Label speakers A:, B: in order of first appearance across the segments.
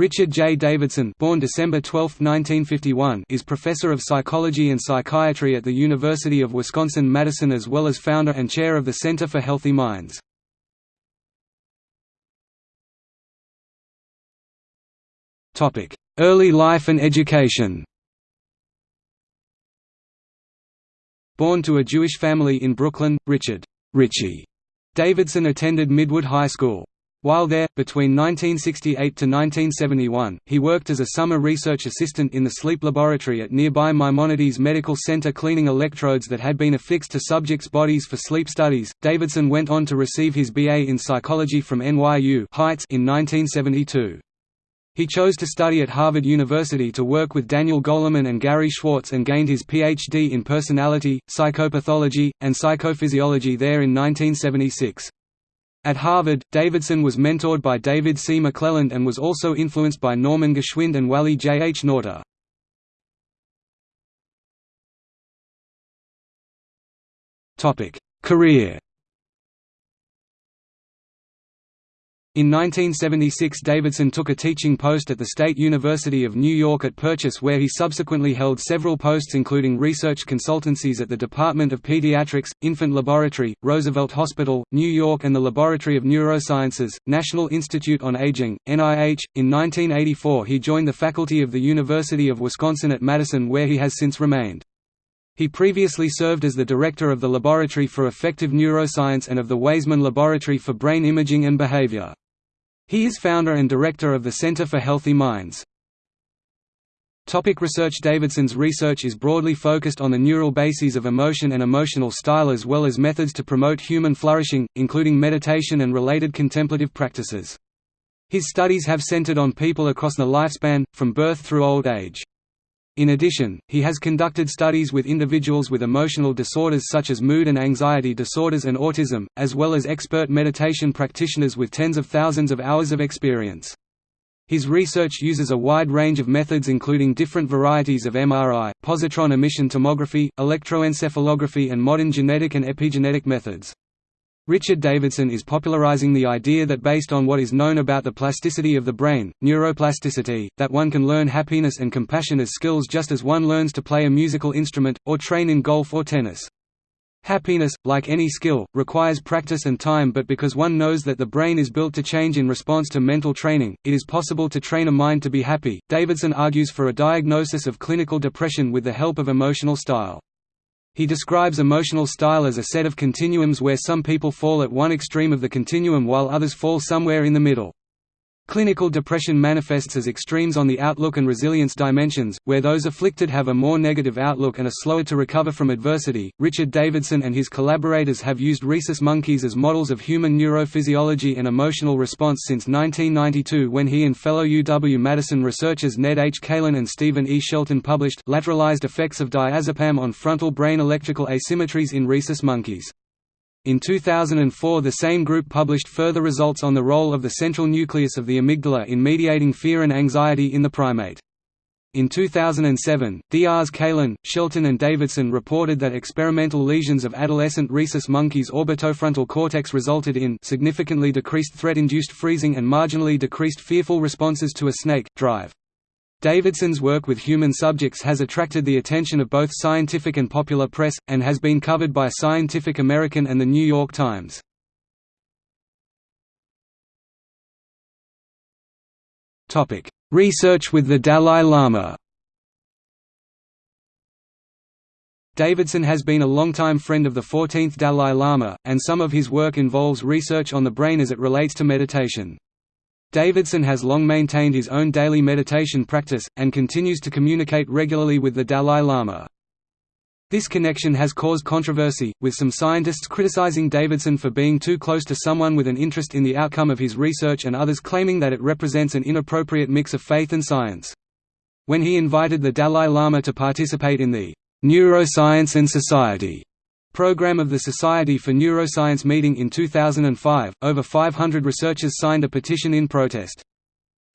A: Richard J. Davidson born December 12, 1951, is professor of psychology and psychiatry at the University of Wisconsin-Madison as well as founder and chair of the Center for Healthy Minds. Early life and education Born to a Jewish family in Brooklyn, Richard Richie Davidson attended Midwood High School. While there, between 1968 to 1971, he worked as a summer research assistant in the sleep laboratory at nearby Maimonides Medical Center cleaning electrodes that had been affixed to subjects' bodies for sleep studies. Davidson went on to receive his BA in psychology from NYU Heights in 1972. He chose to study at Harvard University to work with Daniel Goleman and Gary Schwartz and gained his PhD in personality, psychopathology, and psychophysiology there in 1976. At Harvard, Davidson was mentored by David C. McClelland and was also influenced by Norman Geschwind and Wally J. H. Nauta. Career In 1976 Davidson took a teaching post at the State University of New York at Purchase where he subsequently held several posts including research consultancies at the Department of Pediatrics, Infant Laboratory, Roosevelt Hospital, New York and the Laboratory of Neurosciences, National Institute on Aging, NIH. In 1984 he joined the faculty of the University of Wisconsin at Madison where he has since remained. He previously served as the director of the Laboratory for Affective Neuroscience and of the Waisman Laboratory for Brain Imaging and Behavior. He is founder and director of the Center for Healthy Minds. Topic research Davidson's research is broadly focused on the neural bases of emotion and emotional style as well as methods to promote human flourishing, including meditation and related contemplative practices. His studies have centered on people across the lifespan, from birth through old age. In addition, he has conducted studies with individuals with emotional disorders such as mood and anxiety disorders and autism, as well as expert meditation practitioners with tens of thousands of hours of experience. His research uses a wide range of methods including different varieties of MRI, positron emission tomography, electroencephalography and modern genetic and epigenetic methods. Richard Davidson is popularizing the idea that based on what is known about the plasticity of the brain, neuroplasticity, that one can learn happiness and compassion as skills just as one learns to play a musical instrument, or train in golf or tennis. Happiness, like any skill, requires practice and time but because one knows that the brain is built to change in response to mental training, it is possible to train a mind to be happy. Davidson argues for a diagnosis of clinical depression with the help of emotional style. He describes emotional style as a set of continuums where some people fall at one extreme of the continuum while others fall somewhere in the middle. Clinical depression manifests as extremes on the outlook and resilience dimensions, where those afflicted have a more negative outlook and are slower to recover from adversity. Richard Davidson and his collaborators have used rhesus monkeys as models of human neurophysiology and emotional response since 1992 when he and fellow UW-Madison researchers Ned H. Kalin and Stephen E. Shelton published lateralized effects of diazepam on frontal brain electrical asymmetries in rhesus monkeys. In 2004 the same group published further results on the role of the central nucleus of the amygdala in mediating fear and anxiety in the primate. In 2007, Diaz Kalin, Shelton and Davidson reported that experimental lesions of adolescent rhesus monkeys' orbitofrontal cortex resulted in significantly decreased threat-induced freezing and marginally decreased fearful responses to a snake, drive. Davidson's work with human subjects has attracted the attention of both scientific and popular press, and has been covered by Scientific American and The New York Times. Research with the Dalai Lama Davidson has been a longtime friend of the 14th Dalai Lama, and some of his work involves research on the brain as it relates to meditation. Davidson has long maintained his own daily meditation practice, and continues to communicate regularly with the Dalai Lama. This connection has caused controversy, with some scientists criticizing Davidson for being too close to someone with an interest in the outcome of his research and others claiming that it represents an inappropriate mix of faith and science. When he invited the Dalai Lama to participate in the Neuroscience and Society Program of the Society for Neuroscience meeting in 2005, over 500 researchers signed a petition in protest.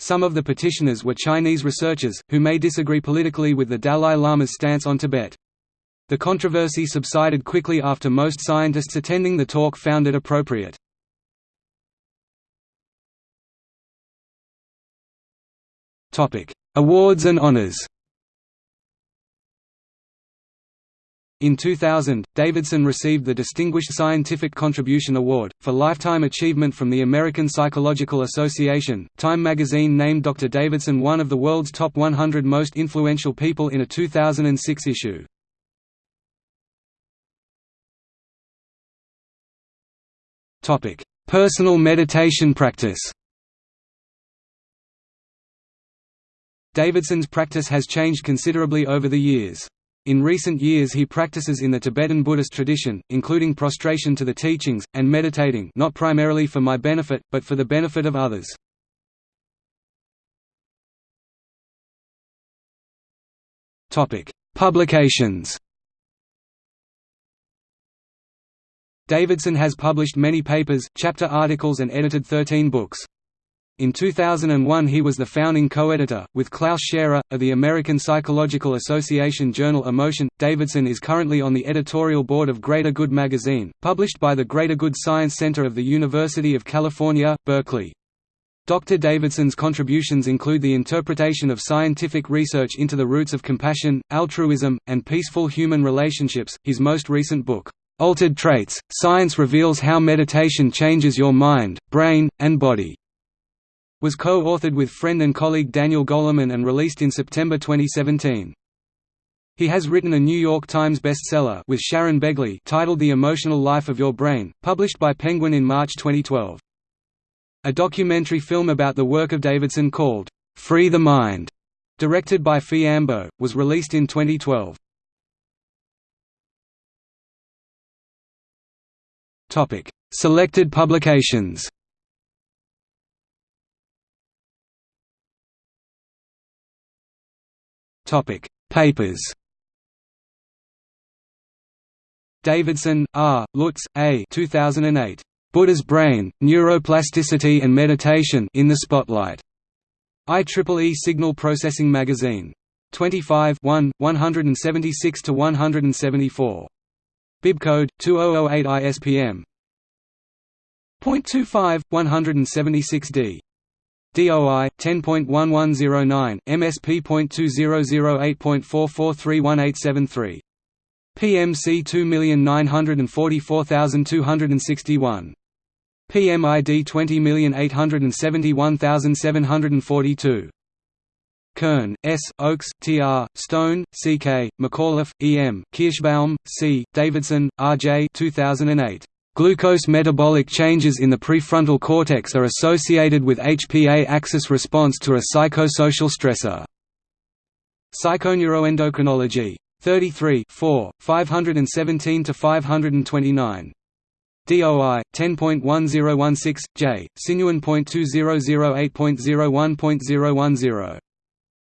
A: Some of the petitioners were Chinese researchers, who may disagree politically with the Dalai Lama's stance on Tibet. The controversy subsided quickly after most scientists attending the talk found it appropriate. Awards and honors In 2000, Davidson received the Distinguished Scientific Contribution Award, for lifetime achievement from the American Psychological Association. Time magazine named Dr. Davidson one of the world's top 100 most influential people in a 2006 issue. Personal meditation practice Davidson's practice has changed considerably over the years. In recent years he practices in the Tibetan Buddhist tradition, including prostration to the teachings, and meditating not primarily for my benefit, but for the benefit of others. Publications Davidson has published many papers, chapter articles and edited 13 books. In 2001 he was the founding co-editor, with Klaus Scherer, of the American Psychological Association journal Emotion. Davidson is currently on the editorial board of Greater Good magazine, published by the Greater Good Science Center of the University of California, Berkeley. Dr. Davidson's contributions include the interpretation of scientific research into the roots of compassion, altruism, and peaceful human relationships. His most recent book, Altered Traits Science Reveals How Meditation Changes Your Mind, Brain, and Body was co-authored with friend and colleague Daniel Goleman and released in September 2017. He has written a New York Times bestseller with Sharon Begley titled The Emotional Life of Your Brain, published by Penguin in March 2012. A documentary film about the work of Davidson called, "'Free the Mind' directed by Phie Ambo, was released in 2012. Selected publications Topic: Papers. Davidson, R., Lutz, A. 2008. Buddha's Brain, Neuroplasticity and Meditation in the Spotlight. IEEE Signal Processing Magazine. 25 1, 176–174. Bibcode, 2008 ISPM. .25, 176D. DOI 10.1109 MSP.2008.44318873 PMC 2944261 PMID 20871742 Kern, S., Oakes, T. R., Stone, C. K., McAuliffe, E. M., Kirschbaum, C., Davidson, R. J. 2008. Glucose metabolic changes in the prefrontal cortex are associated with HPA axis response to a psychosocial stressor. Psychoneuroendocrinology. 33 4, 517–529. DOI 10.1016 J Sinuan.2008.01.010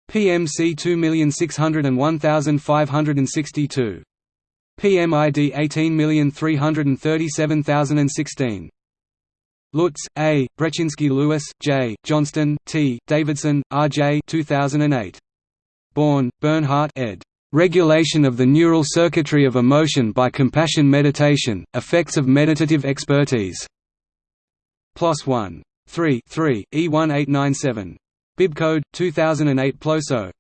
A: PMC 2601562 PMID 18337016. Lutz, A., Brefczynski-Lewis, J., Johnston, T., Davidson, R. J. 2008. Born, Bernhardt ed. Regulation of the Neural Circuitry of Emotion by Compassion Meditation, Effects of Meditative Expertise. PLOS 1. 3 3, E1897. Bibcode, 2008 PLOSO.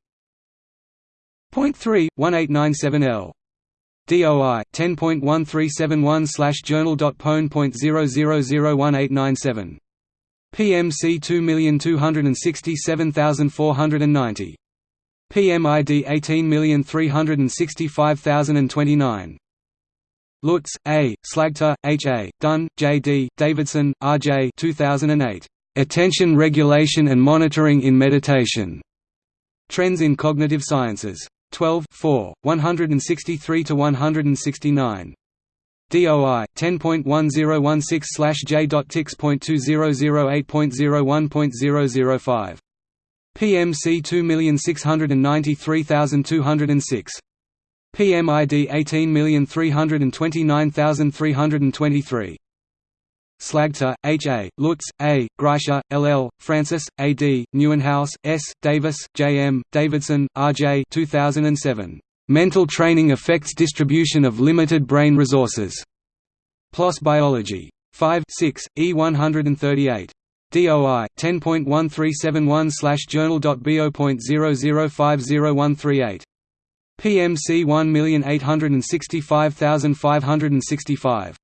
A: Point 3, 1897L. DOI 10.1371/journal.pwn.0001897. PMC 2267490. PMID 18365029. Lutz, A., Slagter, H. A., Dunn, J. D., Davidson, R. J. 2008. Attention Regulation and Monitoring in Meditation. Trends in Cognitive Sciences. 12 4, 163–169. DOI 10.101/J.Tix.2008.001.005. PMC 2693206. PMID 18329323. Slagter, H. A., Lutz, A., Greischar, L. L., Francis, A. D., Nieuwenhuis, S., Davis, J. M., Davidson, R. J. 2007. Mental Training Affects Distribution of Limited Brain Resources. PLOS Biology. 5 6, E138. DOI 10.1371/journal.bo.0050138. PMC 1865565.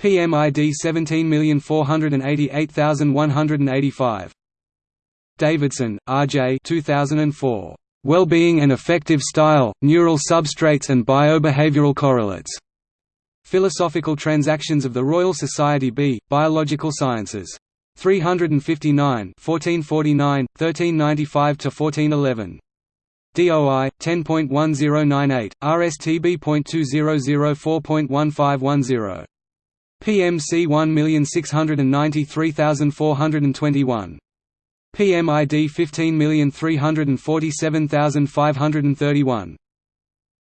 A: PMID 17488185. Davidson, R.J. 2004. Well-being and Affective Style, Neural Substrates and Biobehavioral Correlates. Philosophical Transactions of the Royal Society B, Biological Sciences. 359 1449, 1395–1411. DOI 10.1098 RSTB.2004.1510 PMC 1693421 PMID 15347531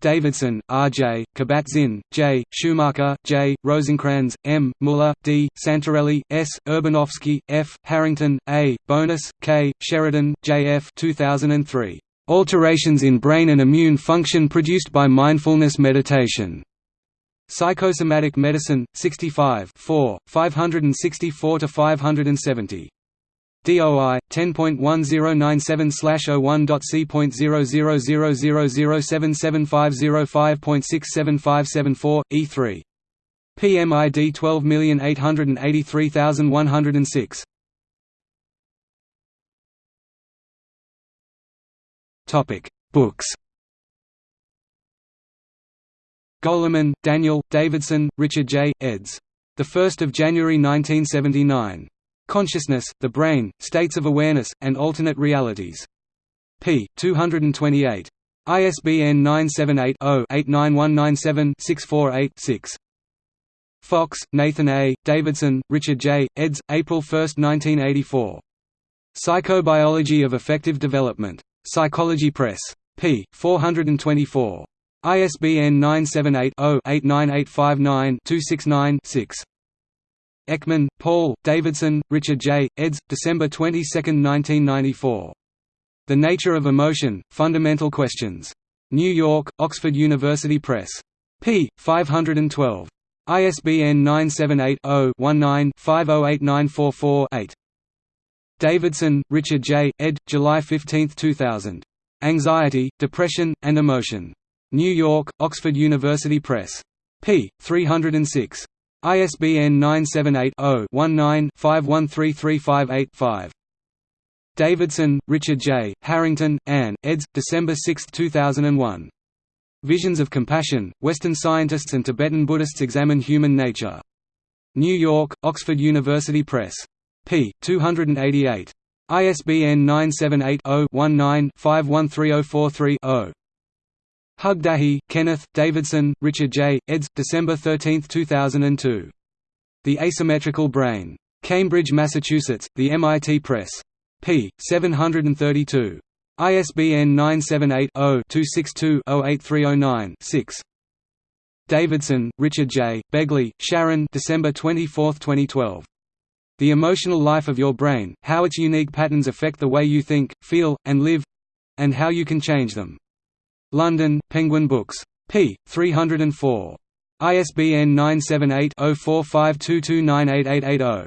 A: Davidson, R. J., Kabat-Zinn, J., Schumacher, J., Rosenkranz, M., Muller, D., Santorelli, S., Urbanowski, F., Harrington, A., Bonus, K., Sheridan, J. F. 2003. Alterations in brain and immune function produced by mindfulness meditation. Psychosomatic Medicine, 65 4, 564–570. DOI 10.10977/01.C.000077505.67574 E3 PMID 12883106 Topic Books Goleman, Daniel, Davidson, Richard J. eds. 1 January 1979. Consciousness, the Brain, States of Awareness, and Alternate Realities. p. 228. ISBN 978-0-89197-648-6. Fox, Nathan A., Davidson, Richard J., eds. April 1, 1984. Psychobiology of Affective Development. Psychology Press. p. 424. ISBN 978 0 89859 269 6. Ekman, Paul, Davidson, Richard J., eds. December 22, 1994. The Nature of Emotion, Fundamental Questions. New York, Oxford University Press. p. 512. ISBN 978-0-19-508944-8. Davidson, Richard J., ed. July 15, 2000. Anxiety, Depression, and Emotion. New York, Oxford University Press. p. 306. ISBN 978-0-19-513358-5. Davidson, Richard J., Harrington, Anne, eds. December 6, 2001. Visions of Compassion, Western Scientists and Tibetan Buddhists Examine Human Nature. New York, Oxford University Press. p. 288. ISBN 978 0 19 513043 Hugdahl, Kenneth, Davidson, Richard J., eds. December 13, 2002. The Asymmetrical Brain. Cambridge, Massachusetts, The MIT Press. p. 732. ISBN 978-0-262-08309-6. Davidson, Richard J., Begley, Sharon December 24, 2012. The Emotional Life of Your Brain, How Its Unique Patterns Affect the Way You Think, Feel, and Live—and How You Can Change Them. London, Penguin Books. p. 304. ISBN 978 0452298880.